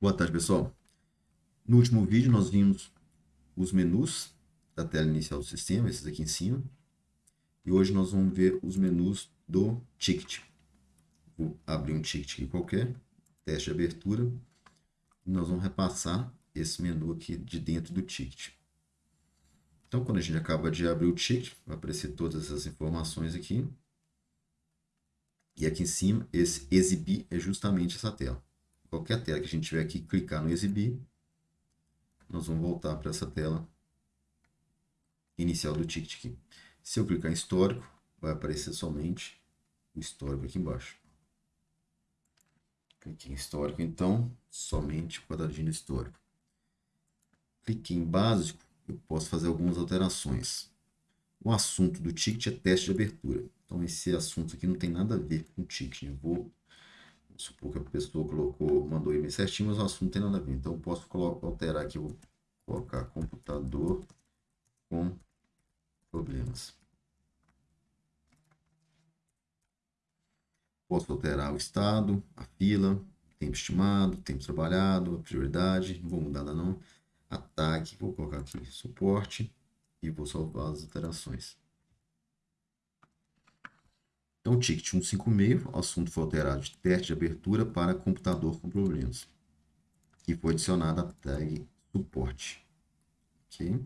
Boa tarde, pessoal. No último vídeo, nós vimos os menus da tela inicial do sistema, esses aqui em cima. E hoje nós vamos ver os menus do ticket. Vou abrir um ticket aqui qualquer, teste de abertura. E nós vamos repassar esse menu aqui de dentro do ticket. Então, quando a gente acaba de abrir o ticket, vai aparecer todas essas informações aqui. E aqui em cima, esse exibir é justamente essa tela qualquer tela que a gente tiver aqui, clicar no exibir, nós vamos voltar para essa tela inicial do ticket aqui. Se eu clicar em histórico, vai aparecer somente o histórico aqui embaixo. Cliquei em histórico, então, somente o quadradinho histórico. Cliquei em básico, eu posso fazer algumas alterações. O assunto do ticket é teste de abertura. Então, esse assunto aqui não tem nada a ver com o ticket. Eu vou supor que a pessoa colocou, mandou e-mail certinho, mas o assunto não tem nada a ver. Então, eu posso alterar aqui, vou colocar computador com problemas. Posso alterar o estado, a fila, tempo estimado, tempo trabalhado, a prioridade, não vou mudar nada não. Ataque, vou colocar aqui suporte e vou salvar as alterações. Então, o ticket 156, o assunto foi alterado de teste de abertura para computador com problemas. E foi adicionada a tag suporte. Ok?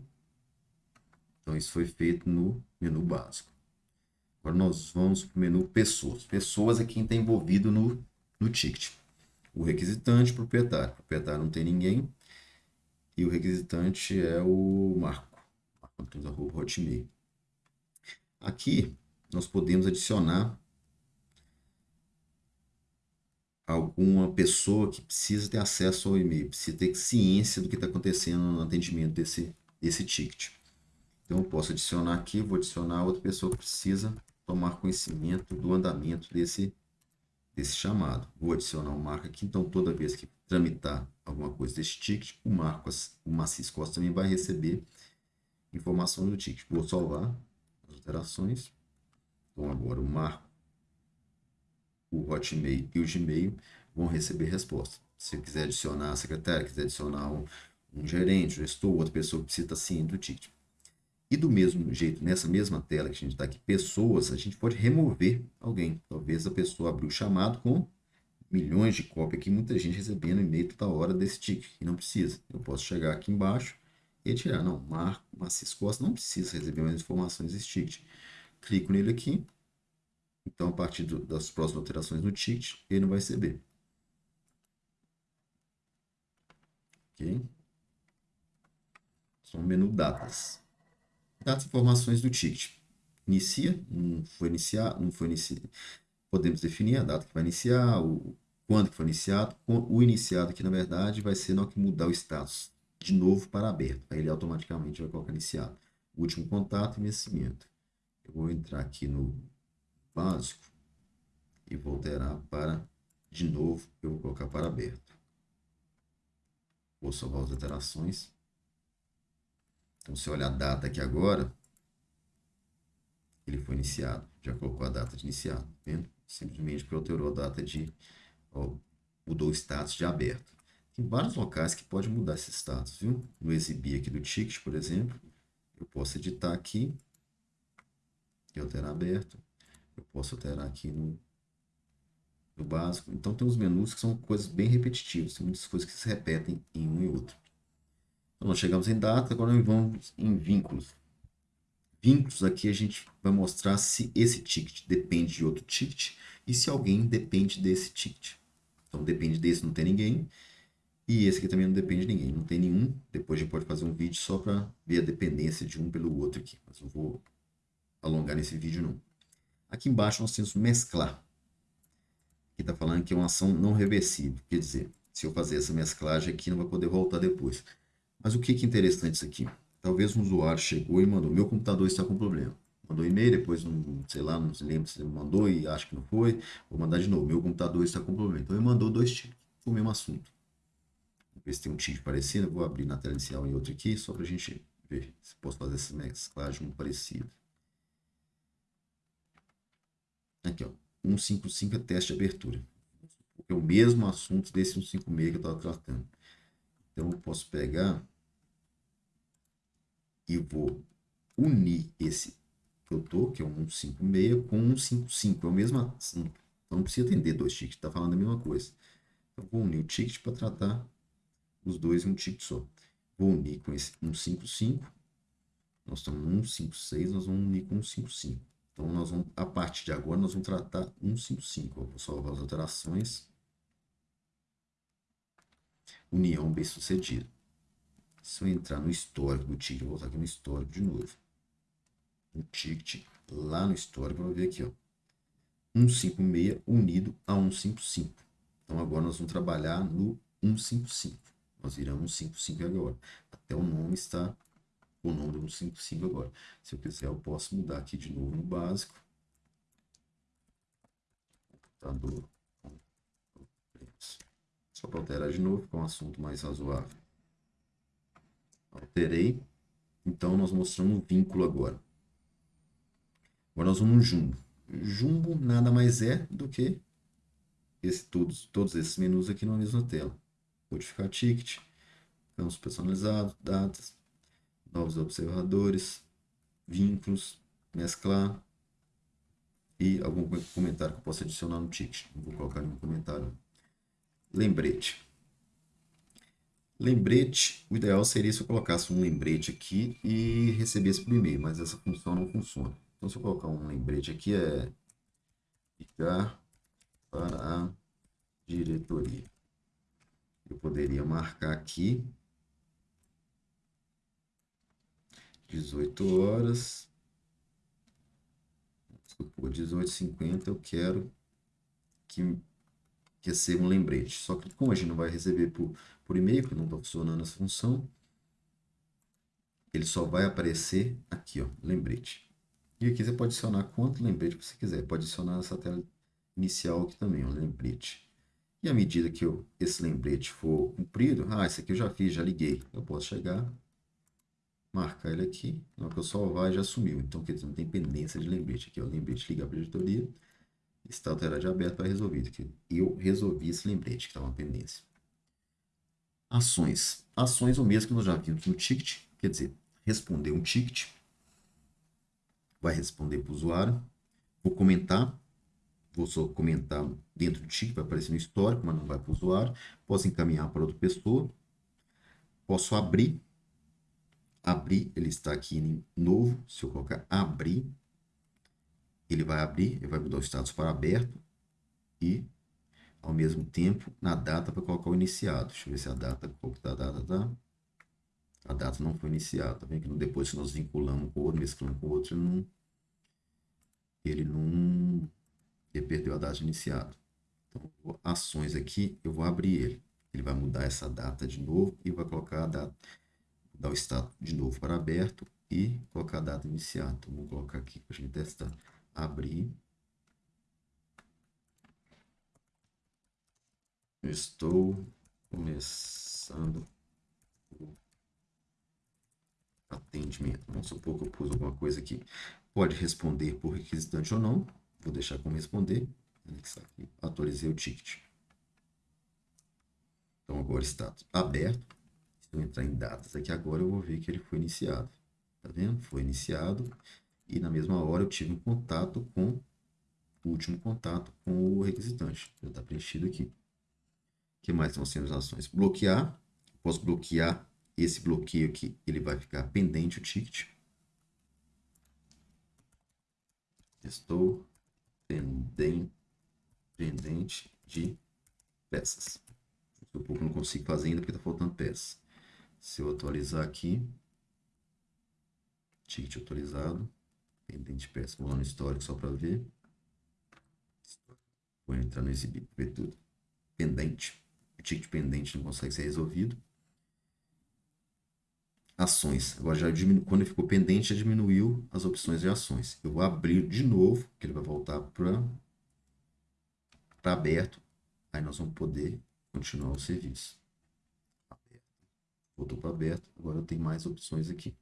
Então, isso foi feito no menu básico. Agora, nós vamos para o menu pessoas. Pessoas é quem está envolvido no, no ticket. O requisitante, proprietário. O proprietário não tem ninguém. E o requisitante é o Marco. Marco Hotmail. Aqui, nós podemos adicionar alguma pessoa que precisa ter acesso ao e-mail, precisa ter ciência do que está acontecendo no atendimento desse, desse ticket. Então, eu posso adicionar aqui, vou adicionar outra pessoa que precisa tomar conhecimento do andamento desse, desse chamado. Vou adicionar um marco aqui, então toda vez que tramitar alguma coisa desse ticket, o marco, o Macis Costa também vai receber informação do ticket. Vou salvar as alterações. Então, agora o Marco, o Hotmail e o Gmail vão receber resposta. Se quiser adicionar a secretária, quiser adicionar um, gerente, um gestor, outra pessoa que precisa ciente do ticket. E do mesmo jeito, nessa mesma tela que a gente está aqui, pessoas, a gente pode remover alguém. Talvez a pessoa abriu o chamado com milhões de cópias aqui, muita gente recebendo e-mail toda hora desse ticket, e não precisa. Eu posso chegar aqui embaixo e tirar. Não, Marco, Macis Costa não precisa receber mais informações desse ticket clico nele aqui. Então, a partir do, das próximas alterações no ticket, ele não vai receber. Ok? Só o menu datas. Datas e informações do ticket. Inicia, não foi iniciar, não foi iniciar. Podemos definir a data que vai iniciar, o, quando que foi iniciado. O iniciado aqui, na verdade, vai ser na que mudar o status de novo para aberto. Aí ele automaticamente vai colocar iniciado. último contato e vencimento. Eu vou entrar aqui no básico e vou alterar para, de novo, eu vou colocar para aberto. Vou salvar as alterações. Então, se olhar a data aqui agora, ele foi iniciado. Já colocou a data de iniciado, tá vendo? Simplesmente porque alterou a data de... Ó, mudou o status de aberto. Tem vários locais que pode mudar esse status, viu? No exibir aqui do ticket, por exemplo, eu posso editar aqui e alterar aberto. Eu posso alterar aqui no, no básico. Então tem uns menus que são coisas bem repetitivas, tem muitas coisas que se repetem em um e outro. Então nós chegamos em data, agora nós vamos em vínculos. Vínculos aqui a gente vai mostrar se esse ticket depende de outro ticket e se alguém depende desse ticket. Então depende desse, não tem ninguém. E esse aqui também não depende de ninguém, não tem nenhum. Depois a gente pode fazer um vídeo só para ver a dependência de um pelo outro aqui. Mas eu vou alongar nesse vídeo não. Aqui embaixo nós temos mesclar. Aqui está falando que é uma ação não reversível. Quer dizer, se eu fazer essa mesclagem aqui, não vai poder voltar depois. Mas o que, é interessante isso aqui? Talvez um usuário chegou e mandou, meu computador está com problema. Mandou e-mail, depois, não, sei lá, não se lembra se mandou e acho que não foi. Vou mandar de novo, meu computador está com problema. Então ele mandou dois tipos, o mesmo assunto. Vamos ver se tem um tipo parecido. Vou abrir na tela inicial em outro aqui, só para a gente ver se posso fazer essa mesclagem parecida. Aqui, ó. 155 é teste de abertura. É o mesmo assunto desse 156 que eu estava tratando. Então, eu posso pegar e vou unir esse que eu tô, que é um 156, com um 155. É o mesmo assunto. Então, não precisa atender dois tickets, está falando a mesma coisa. Então, vou unir o ticket para tratar os dois em um ticket só. Vou unir com esse 155. Nós estamos no 156, nós vamos unir com 155. Então, nós vamos, a partir de agora, nós vamos tratar 155. Eu vou salvar as alterações. União bem sucedida. Se eu entrar no histórico do ticket, vou voltar aqui no histórico de novo. No ticket, lá no histórico, vou ver aqui, ó. 156 unido a 155. Então agora nós vamos trabalhar no 155. Nós viramos 155 agora. Até o nome está o nome do 155 agora. Se eu quiser, eu posso mudar aqui de novo no básico. Computador. Só para alterar de novo, com um assunto mais razoável. Alterei. Então, nós mostramos um vínculo agora. Agora nós vamos no jumbo. Jumbo nada mais é do que esse, todos, todos esses menus aqui na mesma tela. Modificar ticket, campos personalizados, datas, novos observadores, vínculos, mesclar e algum comentário que eu possa adicionar no ticket. Vou colocar nenhum comentário. Lembrete. Lembrete, o ideal seria se eu colocasse um lembrete aqui e recebesse por e-mail, mas essa função não funciona. Então, se eu colocar um lembrete aqui, é ligar para a diretoria. Eu poderia marcar aqui 18 horas. Por 18h50 eu quero que, que receba um lembrete. Só que como a gente não vai receber por, por e-mail, porque não está funcionando essa função, ele só vai aparecer aqui, ó, lembrete. E aqui você pode adicionar quanto lembrete você quiser. Pode adicionar essa tela inicial aqui também, um lembrete. E à medida que eu, esse lembrete for cumprido, ah, esse aqui eu já fiz, já liguei. Eu posso chegar, marcar ele aqui, na hora que eu salvar já sumiu. Então, quer dizer, não tem pendência de lembrete. Aqui, ó, lembrete ligar para a editoria, está alterado de aberto para resolvido. Eu resolvi esse lembrete que estava uma pendência. Ações. Ações, o mesmo que nós já vimos no ticket, quer dizer, responder um ticket vai responder para o usuário. Vou comentar, vou só comentar dentro do ticket, vai aparecer no histórico, mas não vai para o usuário. Posso encaminhar para outra pessoa. Posso abrir. Abrir, ele está aqui em novo. Se eu colocar abrir, ele vai abrir, ele vai mudar o status para aberto e ao mesmo tempo na data para colocar o iniciado. Deixa eu ver se a data, qual que tá a data, tá? a data não foi iniciada. Tá vendo que depois que nós vinculamos com o outro, mesclamos com o outro, ele não, ele não ele perdeu a data iniciada. Então, ações aqui, eu vou abrir ele. Ele vai mudar essa data de novo e vai colocar a data, dar o estado de novo para aberto e colocar a data iniciada. Então, vou colocar aqui para a gente testar. Abrir. estou começando atendimento. Vamos supor que eu pus alguma coisa aqui. Pode responder por requisitante ou não. Vou deixar como responder. Aqui, atualizei o ticket. Então agora está aberto. Eu entrar em datas aqui agora, eu vou ver que ele foi iniciado. Tá vendo? Foi iniciado. E na mesma hora eu tive um contato com o último contato com o requisitante. Já está preenchido aqui. O que mais são as ações? Bloquear. Posso bloquear esse bloqueio aqui, ele vai ficar pendente o ticket. Estou pendente, pendente de peças. Um pouco não consigo fazer ainda porque está faltando peças. Se eu atualizar aqui, ticket atualizado, pendente de peças. Vou lá no histórico só para ver. Vou entrar no exibir, ver tudo. Pendente. O ticket pendente não consegue ser resolvido ações. Agora já diminu... quando ele ficou pendente, já diminuiu as opções de ações. Eu vou abrir de novo, que ele vai voltar para aberto. Aí nós vamos poder continuar o serviço. Voltou para aberto. Agora eu tenho mais opções aqui.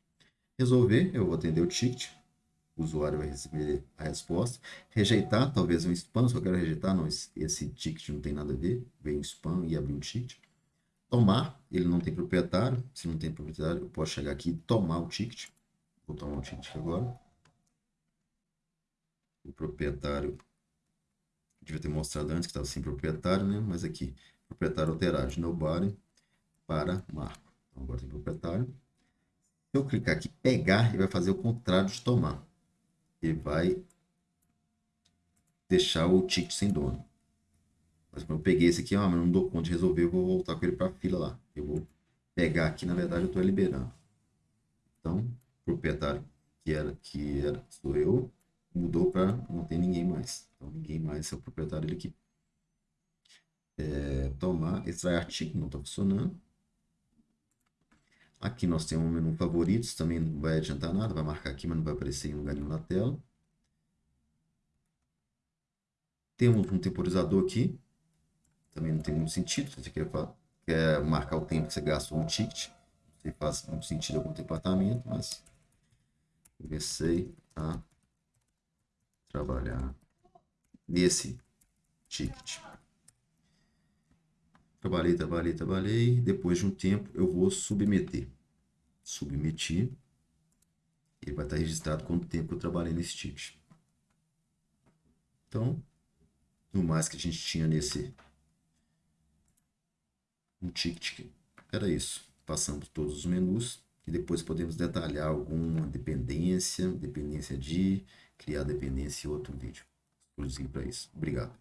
Resolver, eu vou atender o ticket. o usuário vai receber a resposta. Rejeitar, talvez um spam, só quero rejeitar, não, esse, ticket não tem nada a ver, veio um spam e abrir um ticket. Tomar, ele não tem proprietário, se não tem proprietário, eu posso chegar aqui e tomar o ticket. Vou tomar o ticket agora. O proprietário, devia ter mostrado antes que estava sem proprietário, né? Mas aqui, proprietário alterado de nobody para marco. Então, agora tem proprietário. Se eu clicar aqui, pegar, ele vai fazer o contrário de tomar. Ele vai deixar o ticket sem dono. Mas eu peguei esse aqui, ó, mas não dou conta de resolver, eu vou voltar com ele para a fila lá. Eu vou pegar aqui, na verdade, eu estou liberando. Então, proprietário que era, que era, sou eu, mudou para não tem ninguém mais. Então, ninguém mais é o proprietário dele aqui. É, tomar, extrair artigo, não está funcionando. Aqui nós temos um menu favoritos, também não vai adiantar nada, vai marcar aqui, mas não vai aparecer em lugar nenhum na tela. Temos um temporizador aqui, também não tem muito sentido, se você quer, quer marcar o tempo que você gastou no ticket, não faz muito sentido algum departamento, mas comecei a trabalhar nesse ticket. Trabalhei, trabalhei, trabalhei. Depois de um tempo, eu vou submeter. Submeti. Ele vai estar registrado quanto tempo eu trabalhei nesse ticket. Então, no mais que a gente tinha nesse um ticket, era isso. Passamos todos os menus e depois podemos detalhar alguma dependência, dependência de, criar dependência em outro vídeo exclusivo para isso. Obrigado.